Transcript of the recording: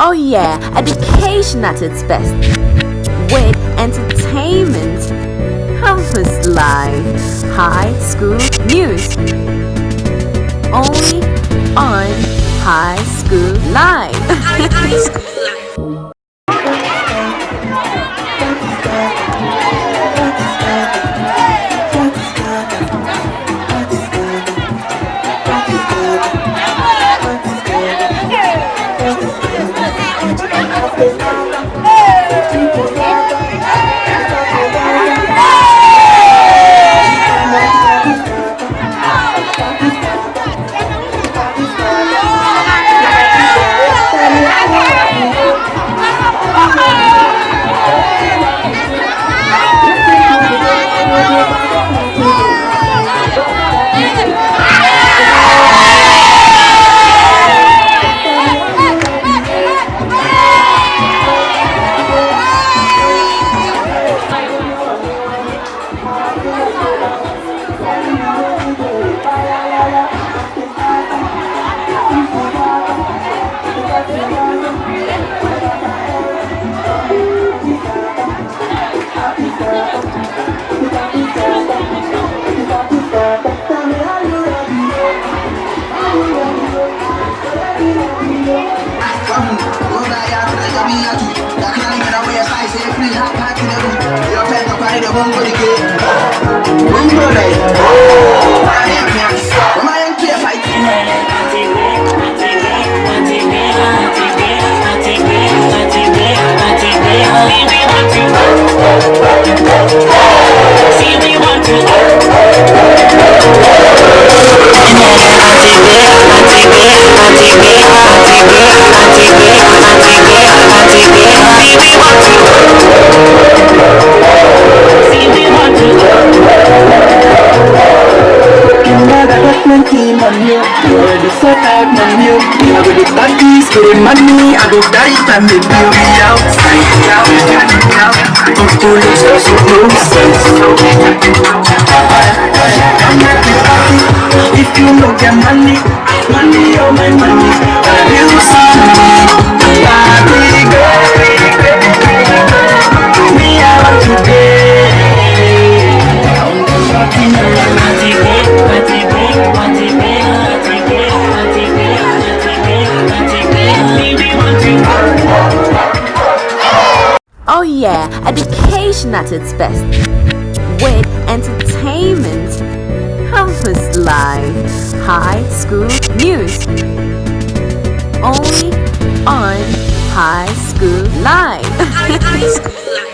Oh yeah, education at its best. With entertainment, campus life, high school news. Only on High School Live. team on you You're the sort out on you I go the parties, get the money? I go die time with you Be outside, out, out I'm foolish, cause you know sense I'm the party If you no get money Money, oh my money Oh yeah, education at its best. With entertainment, campus life, high school news. Only on High School Live. High School Live.